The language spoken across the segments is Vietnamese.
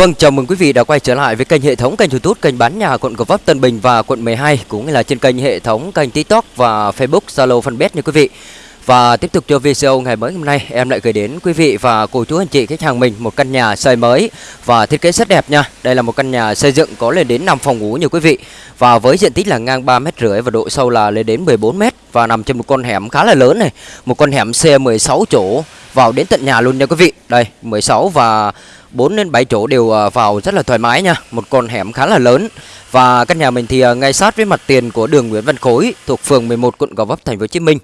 Vâng, chào mừng quý vị đã quay trở lại với kênh hệ thống kênh YouTube kênh bán nhà quận Gò Vấp Tân Bình và quận 12 cũng như là trên kênh hệ thống kênh TikTok và Facebook Zalo fanpage nha quý vị. Và tiếp tục cho video ngày mới hôm nay em lại gửi đến quý vị và cô chú anh chị khách hàng mình một căn nhà xây mới và thiết kế rất đẹp nha. Đây là một căn nhà xây dựng có lên đến 5 phòng ngủ nha quý vị và với diện tích là ngang 3 mét rưỡi và độ sâu là lên đến 14 mét và nằm trên một con hẻm khá là lớn này, một con hẻm xe 16 chỗ vào đến tận nhà luôn nha quý vị. Đây, 16 và 4 đến 7 chỗ đều ờ, vào rất là thoải mái nha. Một con hẻm khá là lớn. Và căn nhà mình thì ờ, ngay sát với mặt tiền của đường Nguyễn Văn Khối Thuộc phường 11 quận Gò Vấp thành phố Hồ Chí Minh.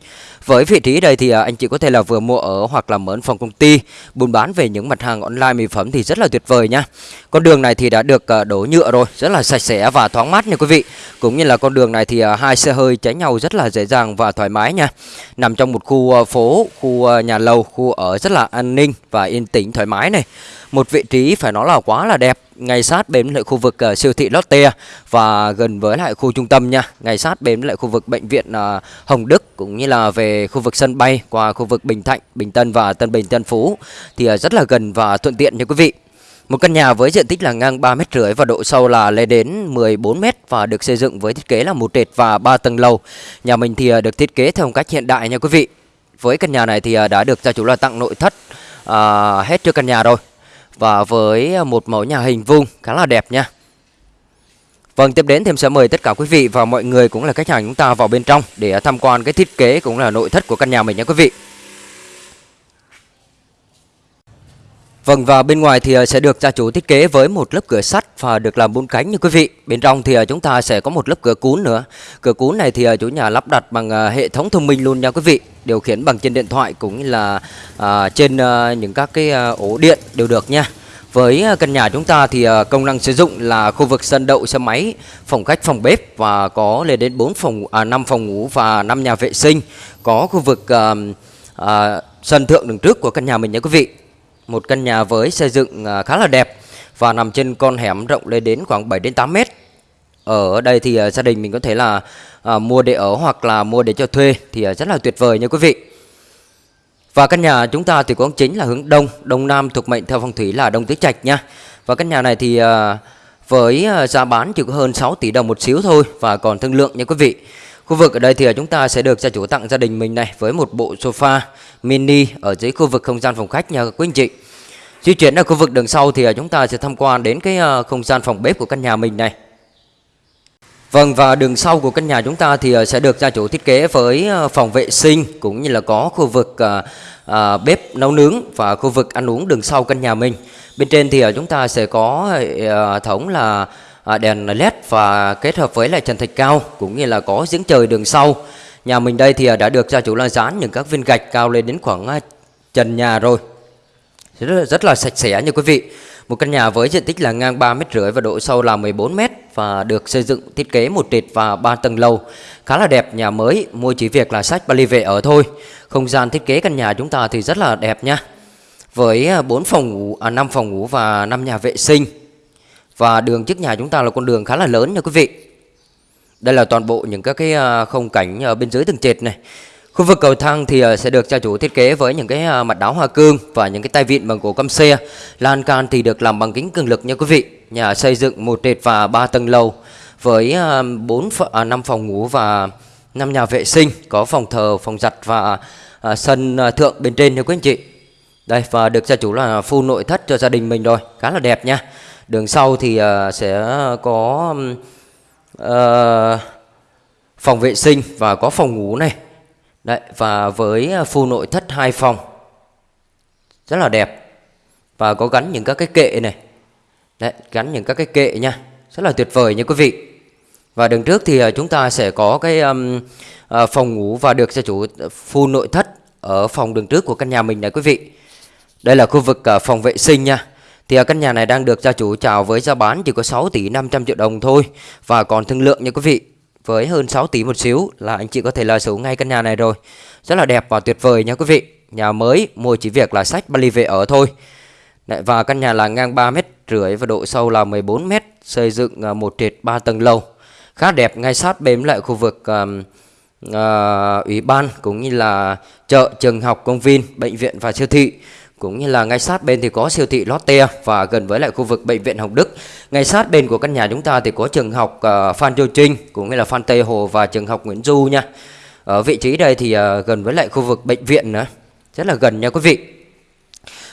Với vị trí đây thì ờ, anh chị có thể là vừa mua ở hoặc là mở phòng công ty Buôn bán về những mặt hàng online mỹ phẩm thì rất là tuyệt vời nha. Con đường này thì đã được ờ, đổ nhựa rồi Rất là sạch sẽ và thoáng mát nha quý vị. Cũng như là con đường này thì hai xe hơi tránh nhau rất là dễ dàng và thoải mái nha. Nằm trong một khu phố, khu nhà lầu, khu ở rất là an ninh và yên tĩnh thoải mái này. Một vị trí phải nói là quá là đẹp ngay sát bên lại khu vực uh, siêu thị Lotte và gần với lại khu trung tâm nha ngay sát bên lại khu vực bệnh viện uh, Hồng Đức cũng như là về khu vực sân bay qua khu vực Bình Thạnh Bình Tân và Tân Bình Tân Phú thì uh, rất là gần và thuận tiện nha quý vị một căn nhà với diện tích là ngang 3 mét rưỡi và độ sâu là lên đến 14 mét và được xây dựng với thiết kế là một trệt và 3 tầng lầu. Nhà mình thì được thiết kế theo cách hiện đại nha quý vị. Với căn nhà này thì đã được gia chủ là tặng nội thất à, hết cho căn nhà rồi và với à, một mẫu nhà hình vuông khá là đẹp nha Vâng, tiếp đến thêm sẽ mời tất cả quý vị và mọi người cũng là khách hàng chúng ta vào bên trong để à, tham quan cái thiết kế cũng là nội thất của căn nhà mình nha quý vị. Vâng và bên ngoài thì ờ, sẽ được gia chủ thiết kế với một lớp cửa sắt và được làm bốn cánh như quý vị. Bên trong thì ờ, chúng ta sẽ có một lớp cửa cún nữa. Cửa cún này thì ờ, chủ nhà lắp đặt bằng hệ thống thông minh luôn nha quý vị. Điều khiển bằng trên điện thoại cũng như là à, trên à, những các cái à, ổ điện đều được nha. Với căn nhà chúng ta thì công năng sử dụng là khu vực sân đậu xe máy, phòng khách, phòng bếp và có lên đến 4 phòng à, 5 phòng ngủ và 5 nhà vệ sinh. Có khu vực à, à, sân thượng đường trước của căn nhà mình nha quý vị. Một căn nhà với xây dựng à, khá là đẹp và nằm trên con hẻm rộng lên đến khoảng 7 đến 8 mét. Ở đây thì à, gia đình mình có thể là à, mua để ở hoặc là mua để cho thuê thì à, rất là tuyệt vời nha quý vị. Và căn nhà chúng ta thì có chính là hướng đông, đông nam thuộc mệnh theo phong thủy là đông tứ trạch nha. Và căn nhà này thì với giá bán chỉ có hơn 6 tỷ đồng một xíu thôi và còn thương lượng nha quý vị. Khu vực ở đây thì à, chúng ta sẽ được gia chủ tặng gia đình mình này với một bộ sofa mini ở dưới khu vực không gian phòng khách nha quý anh chị. Di chuyển ở khu vực đường sau thì à, chúng ta sẽ tham quan đến cái à, không gian phòng bếp của căn nhà mình này. Vâng và đường sau của căn nhà chúng ta thì sẽ được gia chủ thiết kế với phòng vệ sinh cũng như là có khu vực à, bếp nấu nướng và khu vực ăn uống đường sau căn nhà mình. Bên trên thì chúng ta sẽ có hệ thống là À, đèn led và kết hợp với lại trần thạch cao cũng như là có giếng trời đường sau. Nhà mình đây thì à, đã được gia chủ là dán những các viên gạch cao lên đến khoảng à, trần nhà rồi. Rất là, rất là sạch sẽ như quý vị. Một căn nhà với diện tích là ngang 3 mét rưỡi và độ sâu là 14 mét và được xây dựng thiết kế một trệt và ba tầng lầu. Khá là đẹp nhà mới mua chỉ việc là sách Bali về ở thôi. Không gian thiết kế căn nhà chúng ta thì rất là đẹp nha. Với 4 phòng ngủ à, 5 phòng ngủ và 5 nhà vệ sinh và đường trước nhà chúng ta là con đường khá là lớn nha quý vị đây là toàn bộ những các cái à, không cảnh ở bên dưới tầng trệt này Khu vực cầu thang thì à, sẽ được gia chủ thiết kế với những cái mặt đáo hoa cương và những cái tay vịn bằng gỗ căm xe. Lan can thì được làm bằng kính cường lực nha quý vị. Nhà xây dựng một trệt và 3 tầng lầu với 4 à, 5 phòng ngủ và 5 nhà vệ sinh, có phòng thờ, phòng giặt và à, sân thượng bên trên nha quý anh chị. Đây và được gia chủ là full nội thất cho gia đình mình rồi, khá là đẹp nha. Đường sau thì ờ, sẽ có uh, phòng vệ sinh và có phòng ngủ này. Đấy, và với phu full nội thất hai phòng. Rất là đẹp. Và có gắn những các cái kệ này. Đấy, gắn những các cái kệ nha. Rất là tuyệt vời nha quý vị. Và đường trước thì ờ, chúng ta sẽ có cái um, uh, phòng ngủ và được gia chủ full nội thất ở phòng đường trước của căn nhà mình này quý vị. Đây là khu vực uh, phòng vệ sinh nha thì à, căn nhà này đang được gia chủ chào với giá bán chỉ có 6 tỷ 500 triệu đồng thôi và còn thương lượng nha quý vị với hơn 6 tỷ một xíu là anh chị có thể là sở ngay căn nhà này rồi. Rất là đẹp và tuyệt vời nha quý vị. Nhà mới mua chỉ việc là sách Bali về ở thôi. Đấy, và căn nhà là ngang 3 mét rưỡi và độ sâu là 14 mét, xây dựng à, một trệt 3 tầng lầu. Khá đẹp ngay sát bên lại khu vực um, uh, ủy ban cũng như là chợ, trường học, công viên, bệnh viện và siêu thị cũng như là ngay sát bên thì có siêu thị Lotte và gần với lại khu vực bệnh viện Hồng Đức. Ngay sát bên của căn nhà chúng ta thì có trường học uh, Phan Châu Trinh cũng như là Phan Tây Hồ và trường học Nguyễn Du nha. Ở vị trí đây thì uh, gần với lại khu vực bệnh viện nữa, rất là gần nha quý vị.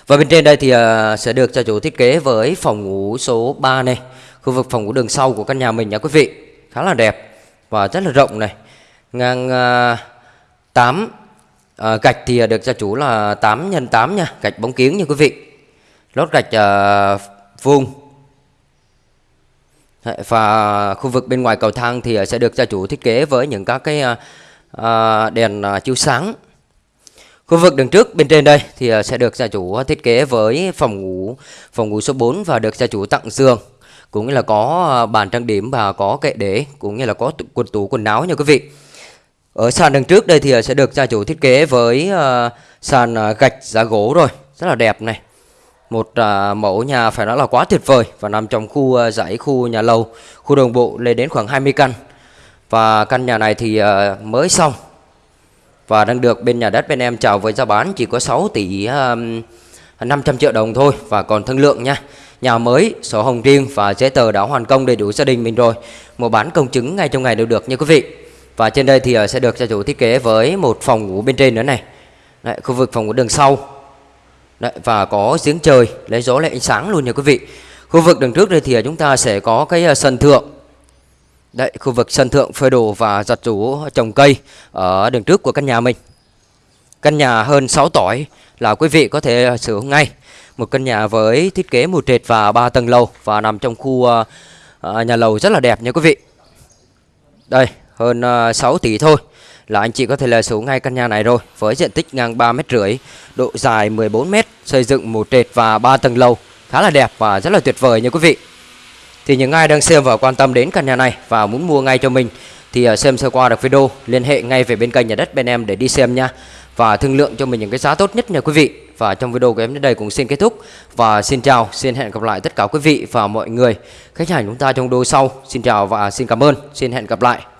Và bên trên đây thì uh, sẽ được cho chủ thiết kế với phòng ngủ số 3 này, khu vực phòng ngủ đường sau của căn nhà mình nha quý vị. Khá là đẹp và rất là rộng này. Ngang uh, 8 à, gạch thì ờ, được gia chủ là 8 x 8 nha, gạch bóng kiếng nha quý vị. Lót gạch à, vuông. Và khu vực bên ngoài cầu thang thì sẽ được gia chủ thiết kế với những các cái à, đèn chiếu sáng. Khu vực đường trước bên trên đây thì sẽ được gia chủ thiết kế với phòng ngủ phòng ngủ số 4 và được gia chủ tặng giường cũng như là có bàn trang điểm và có kệ để cũng như là có quần tủ quần áo nha quý vị. Ở sàn đằng trước đây thì ờ, sẽ được gia chủ thiết kế với ờ, sàn ờ, gạch giá gỗ rồi, rất là đẹp này. Một mẫu nhà phải nói là quá tuyệt vời và nằm trong khu dãy khu nhà lầu, khu đồng bộ lên đến khoảng 20 căn. Và căn nhà này thì mới xong và đang được bên nhà đất bên em chào với giá bán chỉ có 6 tỷ 500 triệu đồng thôi và còn thương lượng nha. Nhà mới, sổ hồng riêng và giấy tờ đã hoàn công đầy đủ gia đình mình rồi. Mua bán công chứng ngay trong ngày đều được nha quý vị. Và trên đây thì ờ, sẽ được gia chủ thiết kế với một phòng ngủ bên trên nữa này. Đấy, khu vực phòng ngủ đường sau. Đấy, Và có giếng trời lấy gió lấy ánh sáng luôn nha quý vị. Khu vực đường trước đây thì ờ, chúng ta sẽ có cái ờ, sân thượng. Đấy, khu vực sân thượng phơi đồ và giặt rũ trồng cây ở đường trước của căn nhà mình. Căn nhà hơn 6 tỏi là quý vị có thể sử dụng ngay. Một căn nhà với thiết kế một trệt và 3 tầng lầu Và nằm trong khu uh, nhà lầu rất là đẹp nha quý vị. Đây, hơn ờ, 6 tỷ thôi là anh chị có thể là số ngay căn nhà này rồi với diện tích ngang 3 mét rưỡi, độ dài 14 mét, xây dựng một trệt và 3 tầng lầu, khá là đẹp và rất là tuyệt vời nha quý vị. Thì những ai đang xem và quan tâm đến căn nhà này và muốn mua ngay cho mình thì ờ, xem sơ qua được video, liên hệ ngay về bên kênh nhà đất bên em để đi xem nha và thương lượng cho mình những cái giá tốt nhất nha quý vị. Và trong video của em đến đây cũng xin kết thúc và xin chào, xin hẹn gặp lại tất cả quý vị và mọi người khách hàng chúng ta trong video sau. Xin chào và xin cảm ơn, xin hẹn gặp lại.